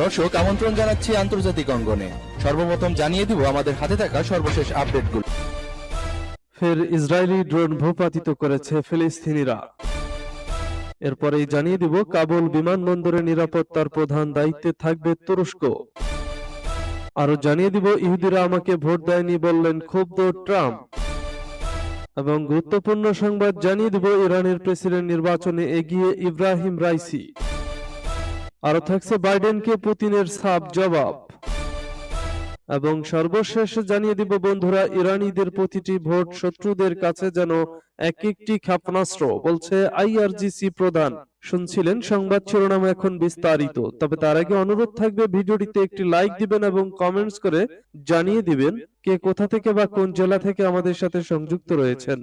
দর্শক, আমন্ত্রণ জানাচ্ছি আন্তর্জাতিক অঙ্গনে। সর্বপ্রথম জানিয়ে দিব, আমাদের হাতে থাকা সর্বশেষ আপডেটগুলো। ফের ইসরায়েলি ড্রোন ভূপাতিত করেছে ফিলিস্তিনিরা। এরপরেই জানিয়ে দিব, কাবুল বিমানবন্দরের নিরাপত্তার প্রধান দায়িত্বে থাকবে তুরস্ক। আরও জানিয়ে দিব, ইহুদিরা আমাকে ভোট দেয়নি বললেন ক্ষুব্ধ ট্রাম্প। এবং গুরুত্বপূর্ণ সংবাদ জানিয়ে দেব ইরানের প্রেসিডেন্ট নির্বাচনে এগিয়ে ইব্রাহিম রাইসি। আরও থাকছে বাইডেনকে পুতিনের সাপ জবাব। এবং সর্বশেষ জানিয়ে দিব বন্ধুরা, ইরানিদের প্রতিটি ভোট শত্রুদের কাছে যেন এক একটি ক্ষেপণাস্ত্র, বলছে আইআরজিসি প্রধান। শুনছিলেন সংবাদ শিরোনাম এখন বিস্তারিত, তবে তার আগে অনুরোধ থাকবে ভিডিওটিতে একটি লাইক দিবেন এবং কমেন্টস করে জানিয়ে দিবেন কে কোথা থেকে বা কোন জেলা থেকে আমাদের সাথে সংযুক্ত রয়েছেন।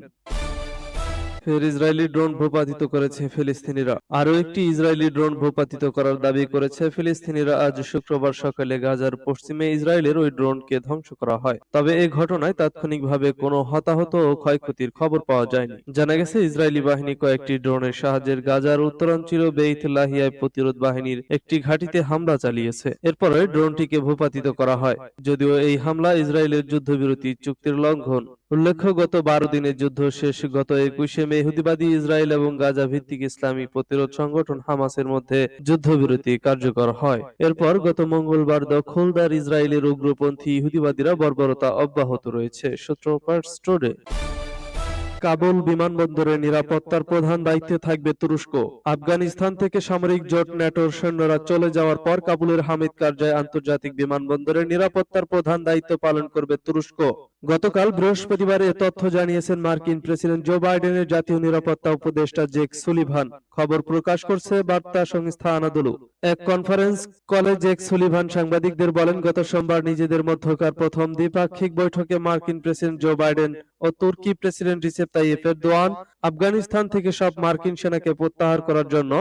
ফের ইসরায়েলি ড্রোন ভূপাতিত করেছে ফিলিস্তিনিরা। আরও একটি ইসরায়েলি ড্রোন ভূপাতিত করার দাবি করেছে ফিলিস্তিনিরা আজ শুক্রবার সকালে গাজার পশ্চিমে ইসরায়েলের ওই ড্রোনকে ধ্বংস করা হয়। তবে এই ঘটনায় তাৎক্ষণিকভাবে কোনো হতাহত ও ক্ষয়ক্ষতির খবর পাওয়া যায়নি। জানা গেছে, ইসরায়েলি বাহিনী কয়েকটি ড্রোনের সাহায্যের গাজার উত্তরাঞ্চল বেইত লাহিয়ায় প্রতিরোধ বাহিনীর একটি ঘাঁটিতে হামলা চালিয়েছে। এরপরে ড্রোনটিকে ভূপাতিত করা হয়। যদিও এই হামলা ইসরায়েলের যুদ্ধবিরতি চুক্তির লঙ্ঘন উল্লেখ্য গত বারো দিনের যুদ্ধ শেষ গত একুশে মে ইহুদিবাদী ইসরায়েল এবং গাজা ভিত্তিক ইসলামী প্রতিরোধ সংগঠন হামাসের মধ্যে যুদ্ধবিরতি কার্যকর হয়। এরপর গত মঙ্গলবার দখলদার ইসরায়েলের উগ্রপন্থী ইহুদিবাদীরা বর্বরতা অব্যাহত রয়েছে। সূত্র ফার্স্ট স্টোরে। কাবুল বিমানবন্দরের নিরাপত্তার প্রধান দায়িত্বে থাকবে তুরস্ক। আফগানিস্তান থেকে সামরিক জোট ন্যাটোর সৈন্যরা চলে যাওয়ার পর কাবুলের হামিদ কারজাই আন্তর্জাতিক বিমানবন্দরের নিরাপত্তার প্রধান দায়িত্ব পালন করবে তুরস্ক। গতকাল বৃহস্পতিবার এ তথ্য জানিয়েছেন মার্কিন প্রেসিডেন্ট জো বাইডেনের জাতীয় নিরাপত্তা উপদেষ্টা জেক সুলিভান। খবর প্রকাশ করছে বার্তা সংস্থা আনাদুলু। এক কনফারেন্স কলে জেক সুলিভান সাংবাদিকদের বলেন, গত সোমবার নিজেদের মধ্যকার প্রথম দ্বিপাক্ষিক বৈঠকে মার্কিন প্রেসিডেন্ট জো বাইডেন ও তুর্কি president Recep Tayyip Erdogan Afghanistan থেকে সব মার্কিন সেনাকে প্রত্যাহার করার জন্য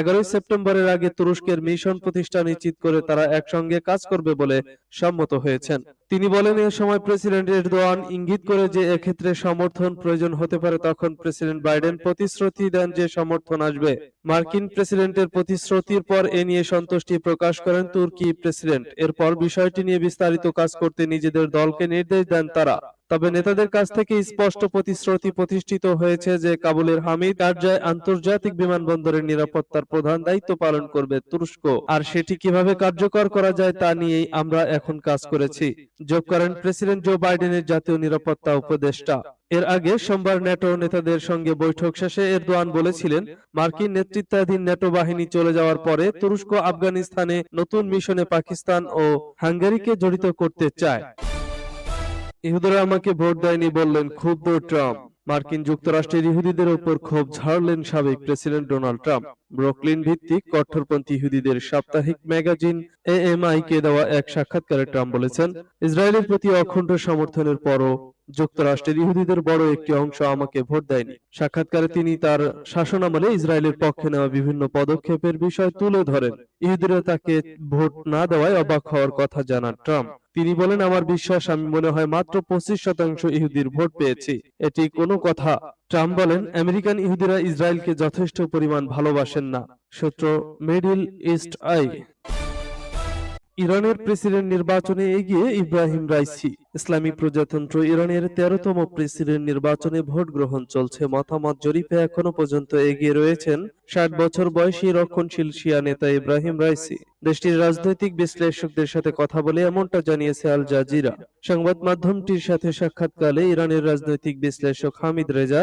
এগারোই সেপ্টেম্বরের আগে তুরস্কের মিশন প্রতিষ্ঠা নিশ্চিত করে তারা একসঙ্গে কাজ করবে বলে সম্মত হয়েছেন। তিনি বলেন, এ সময় প্রেসিডেন্ট এরদোয়ান ইঙ্গিত করে যে এক্ষেত্রে সমর্থন প্রয়োজন হতে পারে, তখন প্রেসিডেন্ট বাইডেন প্রতিশ্রুতি দেন যে সমর্থন আসবে। মার্কিন প্রেসিডেন্টের প্রতিশ্রুতির পর এ নিয়ে সন্তুষ্টি প্রকাশ করেন তুর্কি প্রেসিডেন্ট। এরপর বিষয়টি নিয়ে বিস্তারিত কাজ করতে নিজেদের দলকে নির্দেশ দেন তারা। তবে নেতাদের কাছ থেকে স্পষ্ট প্রতিশ্রুতি প্রতিষ্ঠিত হয়েছে যে কাবুলের হামিদ কারজাই আন্তর্জাতিক বিমানবন্দরের নিরাপত্তার প্রধান দায়িত্ব পালন করবে তুরস্ক। আর সেটি কীভাবে কার্যকর করা যায় তা নিয়েই আমরা এখন কাজ করেছি। যোগ করেন প্রেসিডেন্ট জো বাইডেনের জাতীয় নিরাপত্তা উপদেষ্টা। এর আগে সোমবার ন্যাটো নেতাদের সঙ্গে বৈঠক শেষে এরদোয়ান বলেছিলেন মার্কিন নেতৃত্বাধীন ন্যাটো বাহিনী চলে যাওয়ার পরে তুরস্ক আফগানিস্তানে নতুন মিশনে পাকিস্তান ও হাঙ্গেরিকে জড়িত করতে চায়। ইহুদিরা আমাকে ভোট দেয়নি বললেন ক্ষুব্ধ ট্রাম্প। মার্কিন যুক্তরাষ্ট্রের ইহুদিদের উপর ক্ষোভ ঝাড়লেন সাবেক প্রেসিডেন্ট ডোনাল্ড ট্রাম্প। ব্রুকলিন ভিত্তিক কট্টরপন্থী ইহুদিদের সাপ্তাহিক ম্যাগাজিন এএমআই কে দেওয়া এক সাক্ষাৎকারে ট্রাম্প বলেছেন, ইসরায়েলের প্রতি অখণ্ড সমর্থনের পরও যুক্তরাষ্ট্রের ইহুদিদের বড় একটি অংশ আমাকে ভোট দেয়নি। সাক্ষাৎকারে তিনি তার শাসনামলে ইসরায়েলের পক্ষে নেওয়া বিভিন্ন পদক্ষেপের বিষয় তুলে ধরেন। ইহুদিরা তাকে ভোট না দেওয়ায় অবাক হওয়ার কথা জানান ট্রাম্প। তিনি বলেন, আমার বিশ্বাস, আমি মনে হয় মাত্র পঁচিশ শতাংশ ইহুদির ভোট পেয়েছি। এটি কোনো কথা। ট্রাম্প বলেন, আমেরিকান ইহুদিরা ইসরায়েলকে যথেষ্ট পরিমাণ ভালোবাসেন না। সূত্র মিডল ইস্ট আই। ইরানের প্রেসিডেন্ট নির্বাচনে এগিয়ে ইব্রাহিম রাইসি। ইসলামী প্রজাতন্ত্র ইরানের তেরোতম প্রেসিডেন্ট নির্বাচনে ভোট গ্রহণ চলছে। মতামত জরিপে এখনও পর্যন্ত এগিয়ে রয়েছেন ষাট বছর বয়সী রক্ষণশীল শিয়া নেতা ইব্রাহিম রাইসি। দেশটির রাজনৈতিক বিশ্লেষকদের সাথে কথা বলে এমনটা জানিয়েছে আল জাজিরা। সংবাদ মাধ্যমটির সাথে সাক্ষাৎকালে ইরানের রাজনৈতিক বিশ্লেষক হামিদ রেজা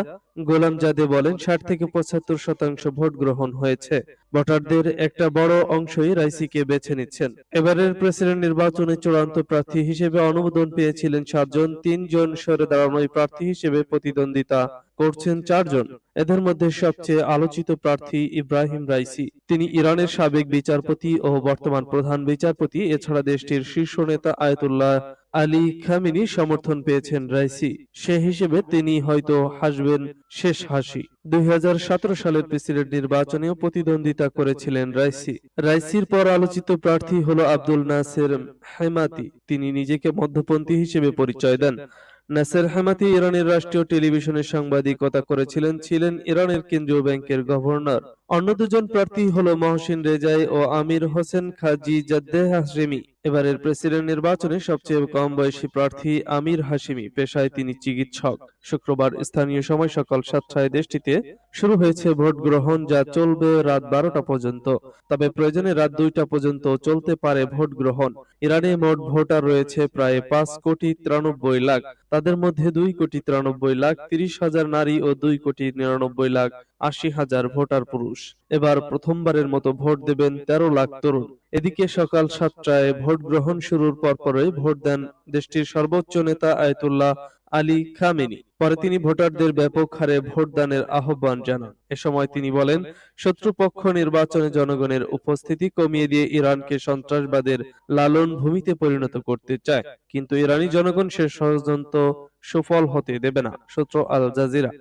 গোলাম জাদে বলেন, ষাট থেকে পঁচাত্তর শতাংশ ভোট গ্রহণ হয়েছে। ভোটারদের একটা বড় অংশই রাইসিকে বেছে নিচ্ছেন। এবারের প্রেসিডেন্ট নির্বাচনে চূড়ান্ত প্রার্থী হিসেবে অনুমোদন পেয়েছিলেন সাতজন। তিনজন সরে দাঁড়ানো প্রার্থী হিসেবে প্রতিদ্বন্দ্বিতা করছেন চারজন। এদের মধ্যে সবচেয়ে আলোচিত প্রার্থী ইব্রাহিম রাইসি। তিনি ইরানের সাবেক বিচারপতি ও বর্তমান প্রধান বিচারপতি। এছাড়া দেশটির শীর্ষ নেতা আয়তুল্লাহ আলী খামিনি সমর্থন পেয়েছেন রাইসি। সে হিসেবে তিনি হয়তো হাসবেন শেষ হাসি। দুই হাজার সতেরো সালের প্রেসিডেন্ট নির্বাচনেও প্রতিদ্বন্দ্বিতা করেছিলেন রাইসি। রাইসির পর আলোচিত প্রার্থী হলো আব্দুল নাসের হেমাতি। তিনি নিজেকে মধ্যপন্থী হিসেবে পরিচয় দেন। নাসের হামাতি ইরানের রাষ্ট্রীয় টেলিভিশনে সাংবাদিকতা করেছিলেন ছিলেন ইরানের কেন্দ্রীয় ব্যাংকের গভর্নর। অন্য দুজন প্রার্থী হলো মহসিন রেজাই ও Amir Hossein Ghazizadeh Hashemi. এবারের প্রেসিডেন্ট নির্বাচনে সবচেয়ে কম বয়সী প্রার্থী আমির হাশিমি। পেশায় তিনি চিকিৎসক। শুক্রবার স্থানীয় সময় সকাল সাতটায় দেশটিতে শুরু হয়েছে ভোট গ্রহণ, যা চলবে রাত বারোটা পর্যন্ত। তবে প্রয়োজনে রাত দুইটা পর্যন্ত চলতে পারে ভোট গ্রহণ। ইরানে মোট ভোটার রয়েছে প্রায় পাঁচ কোটি তিরানব্বই লাখ। তাদের মধ্যে দুই কোটি তিরানব্বই লাখ, তিরিশ হাজার নারী ও দুই কোটি নিরানব্বই লাখ আশি হাজার ভোটার পুরুষ। এবার প্রথমবারের মতো ভোট দেবেন তেরো লাখ তরুণ। এদিকে সকাল সাতটায় ভোট গ্রহণ শুরুর পরপরই ভোট দেন দেশটির সর্বোচ্চ নেতা আয়তুল্লাহ আলী খামেনি। পরে তিনি ভোটারদের ব্যাপক হারে ভোটদানের আহ্বান জানান। এ সময় তিনি বলেন, শত্রুপক্ষ নির্বাচনে জনগণের উপস্থিতি কমিয়ে দিয়ে ইরানকে সন্ত্রাসবাদের লালন ভূমিতে পরিণত করতে চায়। কিন্তু ইরানি জনগণ সে ষড়যন্ত্র সফল হতে দেবে না, সূত্র আল জাজিরা।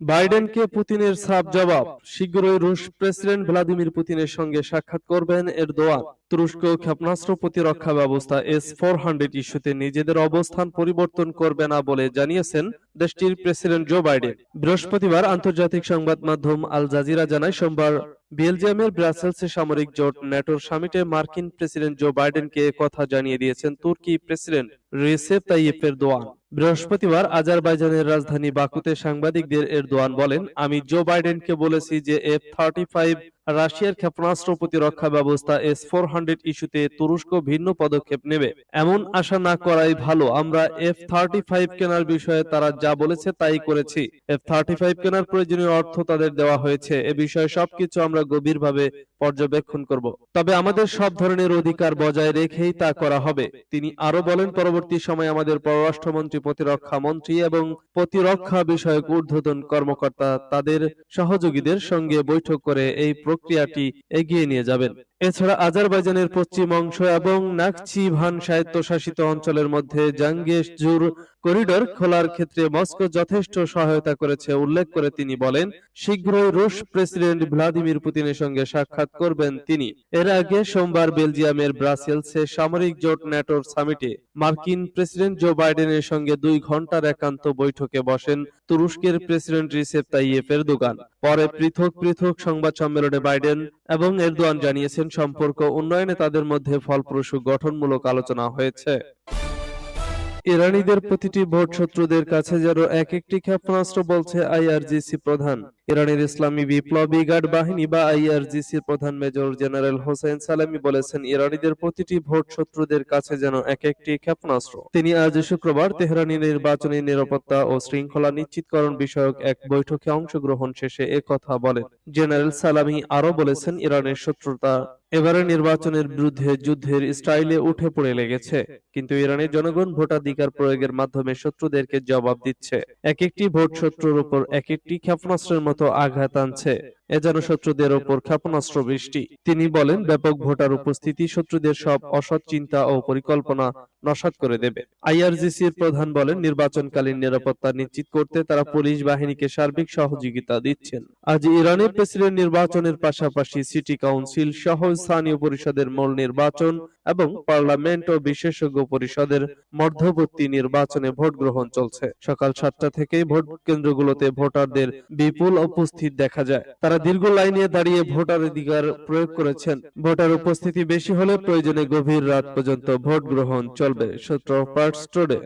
বাইডেনকে পুতিনের সাফ জবাব। শীঘ্রই রুশ প্রেসিডেন্ট ভ্লাদিমির পুতিনের সঙ্গে সাক্ষাৎ করবেন এরদোয়ান। তুরস্ক ক্ষেপণাস্ত্র প্রতিরক্ষা ব্যবস্থা এস ফোর হান্ড্রেড ইস্যুতে নিজেদের অবস্থান পরিবর্তন করবে না বলে জানিয়েছেন দেশটির প্রেসিডেন্ট জো বাইডেন। বৃহস্পতিবার আন্তর্জাতিক সংবাদ মাধ্যম আল জাজিরা জানায় সোমবার বেলজিয়ামের ব্রাসেলসে সামরিক জোট ন্যাটোর সামিটে মার্কিন প্রেসিডেন্ট জো বাইডেনকে কথা জানিয়ে দিয়েছেন তুর্কি প্রেসিডেন্ট রিসেপ তাইয়েপ এরদোয়ান। বৃহস্পতিবার আজারবাইজানের রাজধানী বাকুতে সাংবাদিকদের এরদোয়ান বলেন, আমি জো বাইডেনকে বলেছি যে এফ থার্টি ফাইভ রাশিয়ার ক্ষেপণাস্ত্র প্রতিরক্ষা ব্যবস্থা এস ফোর হান্ড্রেড ইস্যুতে তুরস্ক ভিন্ন পদক্ষেপ নেবে। এমন আশা না করাই ভালো। আমরা এফ থার্টি ফাইভ কেনার বিষয়ে তারা যা বলেছে তাই করেছি। এফ থার্টি ফাইভ কেনার প্রয়োজনীয় অর্থ তাদের দেওয়া হয়েছে। এ বিষয়ে সবকিছু আমরা গভীরভাবে পর্যবেক্ষণ করব। তবে আমাদের সব ধরনের অধিকার বজায় রেখেই তা করা হবে। তিনি আরও বলেন, পরবর্তী সময়ে আমাদের পররাষ্ট্রমন্ত্রী, প্রতিরক্ষা মন্ত্রী এবং প্রতিরক্ষা বিষয়ক ঊর্ধ্বতন কর্মকর্তা তাদের সহযোগীদের সঙ্গে বৈঠক করে এই প্রক্রিয়াটি এগিয়ে নিয়ে যাবেন। এছাড়া আজারবাইজানের পশ্চিম অংশ এবং নাকচিভান স্বায়ত্তশাসিত অঞ্চলের মধ্যে জাঙ্গেশ জুর করিডোর খোলার ক্ষেত্রে মস্কো যথেষ্ট সহায়তা করেছে উল্লেখ করে তিনি বলেন, শীঘ্রই রুশ প্রেসিডেন্ট ভ্লাদিমির পুতিনের সঙ্গে সাক্ষাৎ করবেন তিনি। এর আগে সোমবার বেলজিয়ামের ব্রাসেলসে সামরিক জোট ন্যাটোর সামিটে মার্কিন প্রেসিডেন্ট জো বাইডেনের সঙ্গে দুই ঘণ্টার একান্ত বৈঠকে বসেন তুরস্কের প্রেসিডেন্ট রিসেপ তাইয়েপ দোকান পরে পৃথক পৃথক সংবাদ সম্মেলনে বাইডেন এবং এরদোয়ান জানিয়েছেন, সম্পর্ক উন্নয়নে তাদের মধ্যে ফলপ্রসূ গঠনমূলক আলোচনা হয়েছে। ইরানিদের প্রতিটি ভোট শত্রুদের কাছে যেন এক একটি ক্ষেপণাস্ত্র বলছে আইআরজিসি প্রধান। ইরানের ইসলামী বিপ্লবী গার্ড বাহিনী বা আইআরজিসির প্রধান মেজর জেনারেল হোসেন সালামি বলেছেন, ইরানিদের প্রতিটি ভোট শত্রুদের কাছে যেন এক একটি ক্ষেপণাস্ত্র। তিনি আজ শুক্রবার তেহরানি নির্বাচনী নিরাপত্তা ও শৃঙ্খলা নিশ্চিতকরণ বিষয়ক এক বৈঠকে অংশগ্রহণ শেষে কথা বলেন। জেনারেল সালামি আরও বলেছেন, ইরানের শত্রুতা এবারে নির্বাচনের বিরুদ্ধে যুদ্ধের স্টাইলে উঠে পড়ে লেগেছে, কিন্তু ইরানের জনগণ ভোটাধিকার প্রয়োগের মাধ্যমে শত্রুদেরকে জবাব দিচ্ছে। এক একটি ভোট শত্রুর উপর এক একটি ক্ষেপণাস্ত্রের মতো আঘাত আনছে। এ শত্রুদের ওপর ক্ষেপণাস্ত্র বৃষ্টি। তিনি বলেন, ব্যাপক ভোটার উপস্থিতি শত্রুদের সব অসৎ চিন্তা ও পরিকল্পনা নস্যাৎ করে দেবে। আইআরজিসির প্রধান বলেন, নির্বাচনকালীন নিরাপত্তা নিশ্চিত করতে তারা পুলিশ বাহিনীকে সার্বিক সহযোগিতা দিচ্ছেন। আজ ইরানের প্রেসিডেন্ট নির্বাচনের পাশাপাশি সিটি কাউন্সিল সহ স্থানীয় পরিষদের মূল নির্বাচন এবং পার্লামেন্ট ও বিশেষজ্ঞ পরিষদের মধ্যবর্তী নির্বাচনে ভোট গ্রহণ চলছে। সকাল সাতটা থেকেই ভোট কেন্দ্রগুলোতে ভোটারদের বিপুল উপস্থিত দেখা যায়। তারা দীর্ঘ লাইনে দাঁড়িয়ে ভোটার অধিকার প্রয়োগ করেছেন। ভোটার উপস্থিতি বেশি হলে প্রয়োজনে গভীর রাত পর্যন্ত ভোট গ্রহণ চলবে, সূত্র পার্ট টুডে